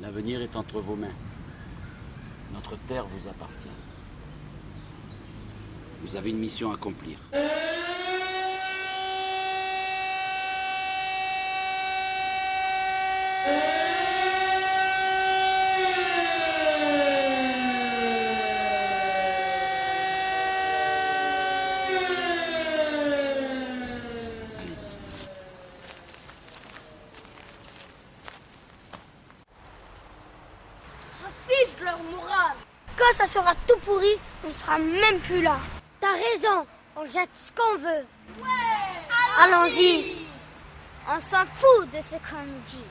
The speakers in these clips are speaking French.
L'avenir est entre vos mains. Notre terre vous appartient. Vous avez une mission à accomplir. Allez-y. On s'en fiche de leur morale. Quand ça sera tout pourri, on sera même plus là. T'as raison, on jette ce qu'on veut. Allons-y. On s'en fout de ce qu'on dit.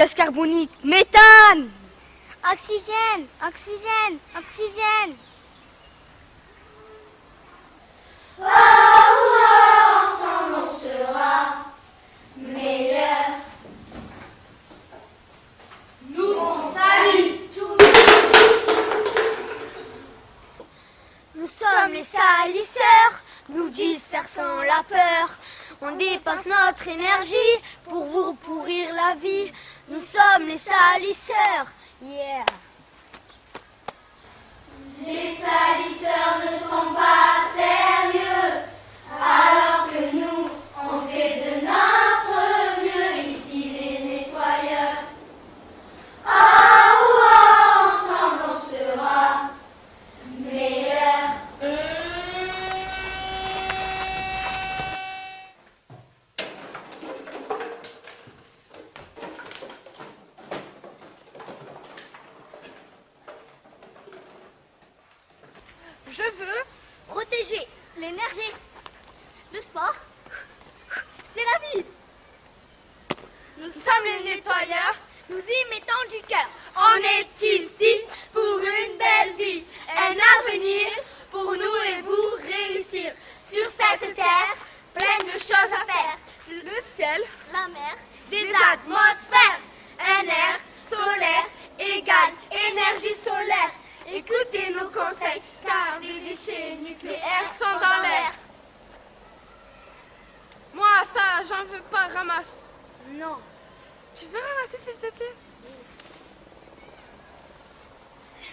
Gaz carbonique, méthane Oxygène, oxygène, oxygène. Ensemble on sera meilleurs. Nous on salue tous. Nous sommes les salisseurs, nous dispersons la peur. On dépasse notre énergie pour vous pourrir la vie. Nous sommes les salisseurs. Yeah. Les salisseurs ne sont pas sérieux, alors que nous, on fait de notre mieux ici les nettoyeurs. Ah, oh, oh, ensemble on sera meilleurs. Je veux protéger l'énergie. Le sport, c'est la vie. Nous sommes les nettoyeurs. Nous y mettons du cœur. On est ici pour une belle vie. Un avenir pour nous et vous réussir. Sur cette terre, plein de choses à faire. Le ciel, la mer, des atmosphères. Un air solaire égale énergie solaire. Écoutez nos conseils, car les déchets nucléaires sont dans l'air. Moi, j'en veux pas, ramasse. Non. Tu veux ramasser, s'il te plaît?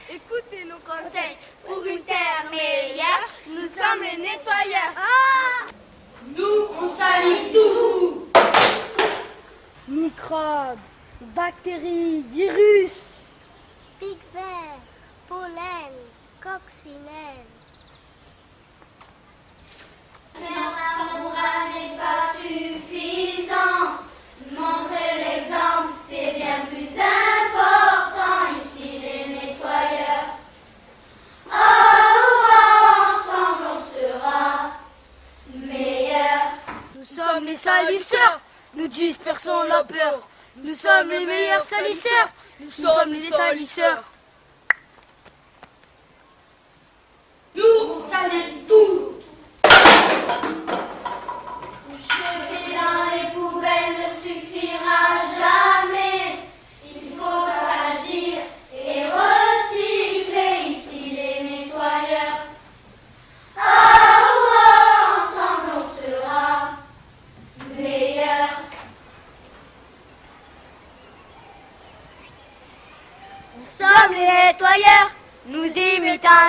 Écoutez nos conseils pour une terre meilleure. Nous sommes les nettoyeurs. Nous, on salue toujours. Microbes, bactéries, virus. Pic vert, pollen, coccinelle. Les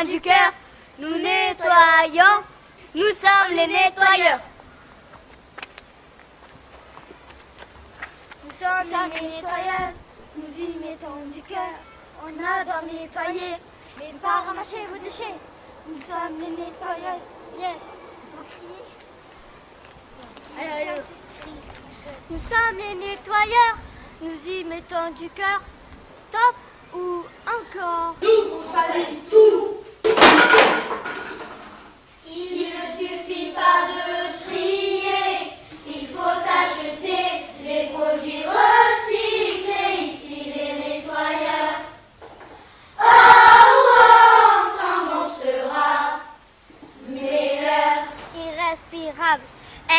du cœur. Nous nettoyons. Nous sommes les nettoyeurs. Nous sommes les nettoyeuses. Nous y mettons du cœur. On adore nettoyer, mais pas ramasser vos déchets. Nous sommes les nettoyeuses. Yes. Vous criez Allez, allez. Nous sommes les nettoyeurs. Nous y mettons du cœur. Stop ou encore Nous, on salit tout. Il ne suffit pas de trier, il faut acheter les produits recyclés, ici les nettoyeurs. Oh, oh, ensemble on sera meilleurs. Irrespirable,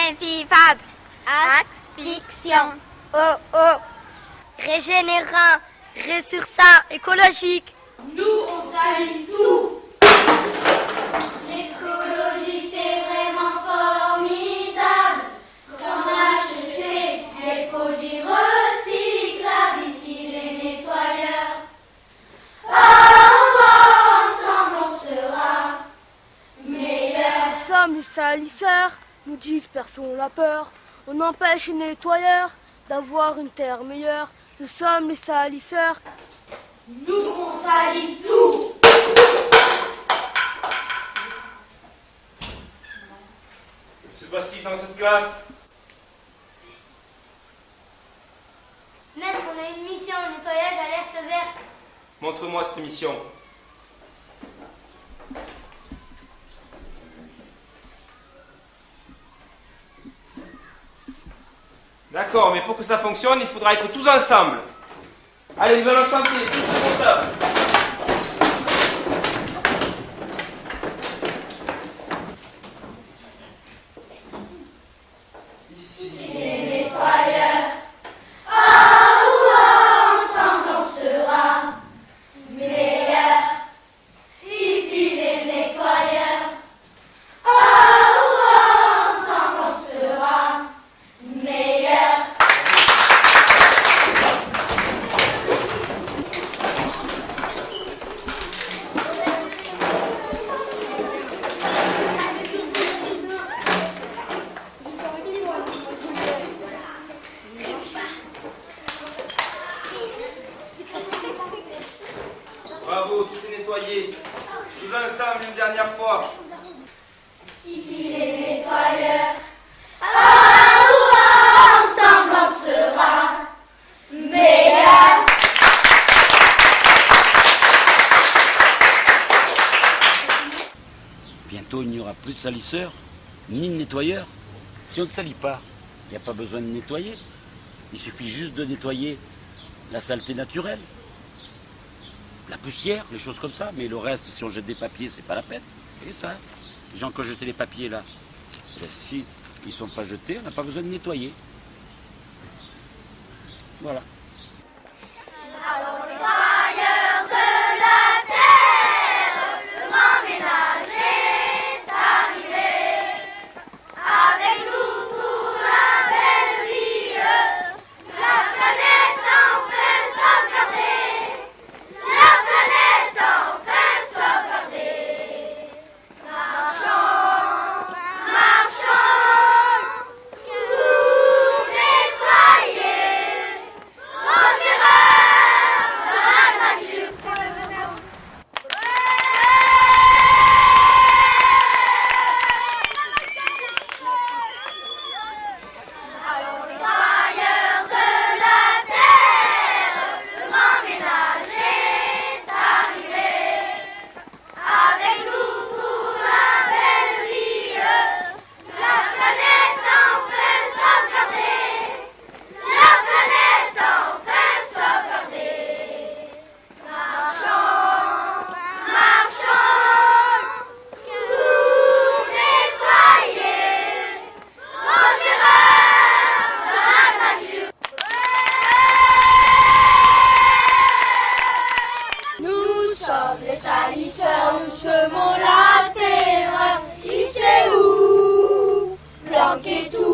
invivable, asphyxiant. Oh oh, régénérant, ressourçant, écologique. Nous, on salit la peur. On empêche les nettoyeurs d'avoir une terre meilleure. Nous sommes les salisseurs. Nous, on salit tout. Que se passe-t-il dans cette classe Maître, on a une mission, nettoyage alerte verte. Montre-moi cette mission. D'accord, mais pour que ça fonctionne, il faudra être tous ensemble. Allez, nous allons chanter, tous ce compteur. Ici. Les nettoyeurs. Oh, oh, ensemble on sera meilleurs. Ici les nettoyeurs. Oh, oh, ensemble on sera meilleurs. Bravo, tout est nettoyé. Tous ensemble une dernière fois. Ici les nettoyeurs. Ah, ouah, ensemble on sera meilleurs. Il n'y aura plus de salisseurs, ni de nettoyeurs. Si on ne salit pas, il n'y a pas besoin de nettoyer. Il suffit juste de nettoyer la saleté naturelle, la poussière, les choses comme ça. Mais le reste, si on jette des papiers, c'est pas la peine. Et ça, les gens qui ont jeté les papiers là, bien, si ils ne sont pas jetés, on n'a pas besoin de nettoyer. Voilà. et tout.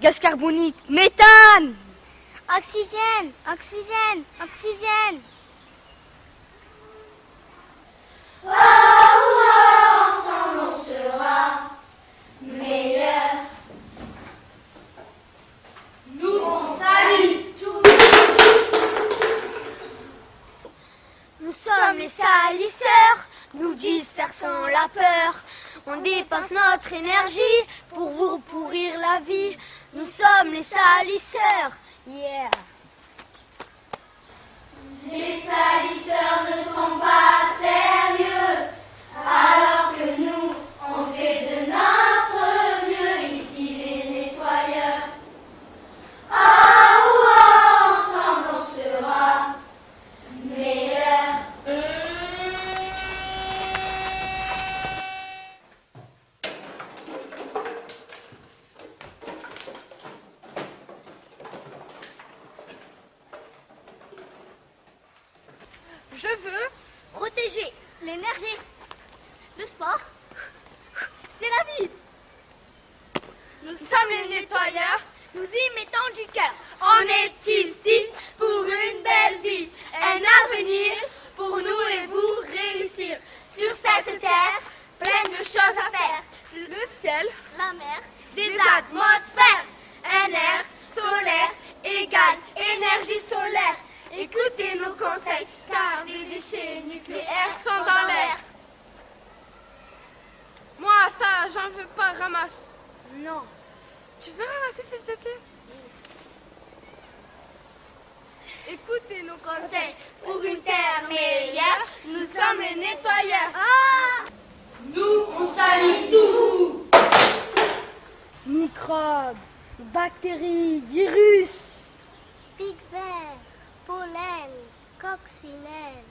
Gaz carbonique, méthane Oxygène, oxygène, oxygène. Ensemble on sera meilleurs. Nous on salit tout. Nous sommes les salisseurs, nous dispersons la peur. On dépense notre énergie pour vous pourrir la vie. Nous sommes les salisseurs. Yeah. Les salisseurs ne sont pas sérieux, alors que nous, on fait de notre mieux ici les nettoyeurs. Ah, ouah, ensemble on sera meilleurs. Je veux Protéger l'énergie, le sport, c'est la vie. Nous sommes les nettoyeurs. Nous y mettons du cœur. On est ici pour une belle vie, un avenir pour nous et vous réussir sur cette terre pleine de choses à faire. Le ciel, La mer, un air solaire égale énergie solaire. Écoutez nos conseils, car les déchets nucléaires sont dans l'air. Moi, ça, j'en veux pas, ramasse. Non. Tu veux ramasser, s'il te plaît? Écoutez nos conseils pour une terre meilleure. Nous sommes les nettoyeurs. Nous, on salit tout. Microbes, bactéries, virus Pic pollen, coccinelle.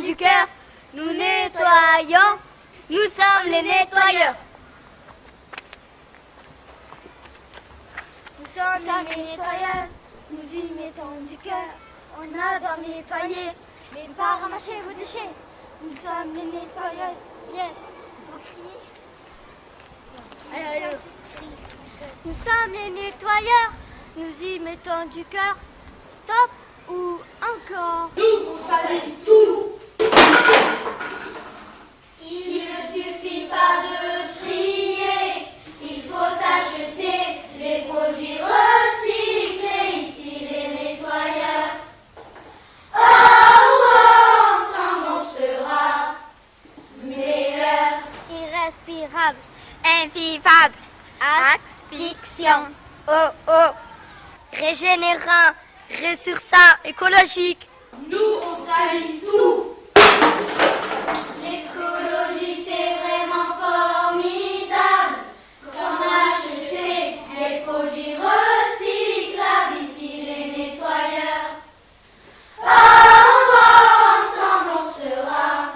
Du cœur. Nous nettoyons, nous sommes les nettoyeurs. Nous sommes les nettoyeuses, nous y mettons du cœur. On adore nettoyer, mais pas ramasser vos déchets. Nous sommes les nettoyeuses. Yes. Allez, allez. Nous sommes les nettoyeurs, nous y mettons du cœur. Stop ou encore Nous, on salit tout. Fiction. Oh oh Régénérant, ressourçant, écologique. Nous, on salit tout. L'écologie c'est vraiment formidable. Comme acheter des produits recyclables, ici les nettoyeurs. Ah, oh, ensemble on sera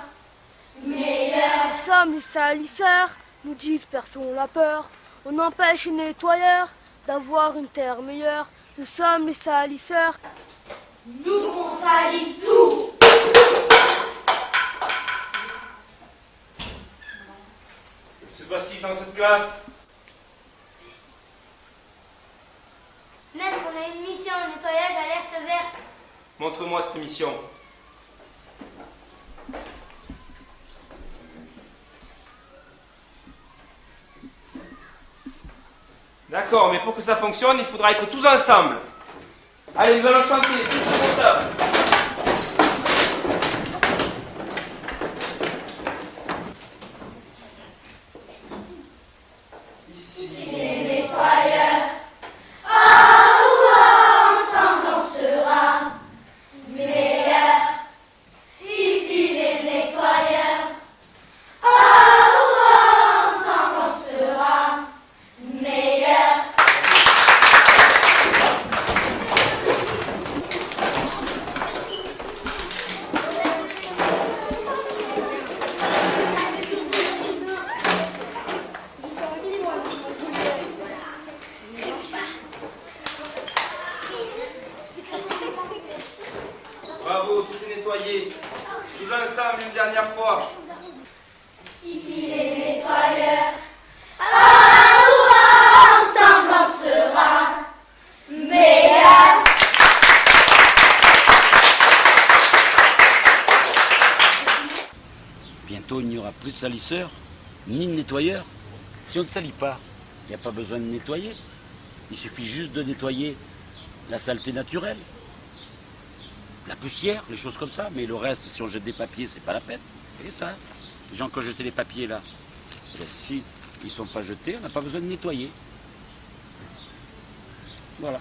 meilleurs. Nous sommes les salisseurs, nous dispersons la peur. On empêche les nettoyeurs d'avoir une terre meilleure. Nous sommes les salisseurs. Nous, on salit tout. Se passe-t-il dans cette classe Maître, on a une mission de nettoyage alerte verte. Montre-moi cette mission. D'accord, mais pour que ça fonctionne, il faudra être tous ensemble. Allez, nous allons chanter, tous sur mon tas. Les nettoyeurs. Ah, oh, ensemble on sera meilleurs. Ici les nettoyeurs. Ah, oh, ensemble on sera meilleurs. Bravo, tout est nettoyé. Tous ensemble une dernière fois. Ici les nettoyeurs. Ah, oh, ensemble on sera meilleurs. Bientôt, il n'y aura plus de salisseurs, ni de nettoyeurs. Si on ne salit pas, il n'y a pas besoin de nettoyer. Il suffit juste de nettoyer la saleté naturelle. La poussière, les choses comme ça. Mais le reste, si on jette des papiers, c'est pas la peine. C'est ça. Les gens qui ont jeté les papiers là, eh bien, si ils ne sont pas jetés, on n'a pas besoin de nettoyer. Voilà.